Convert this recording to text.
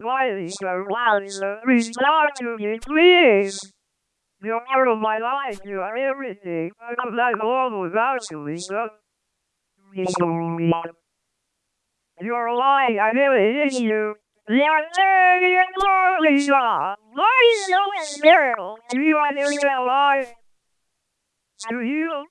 Why is so loud? Respond to me, please. You're part of my life. You are everything. I'm not all without you, Lisa. You're lying. I never hit you. You're there, you're lonely, Lisa. Why are you are there, You are never alive. Do you?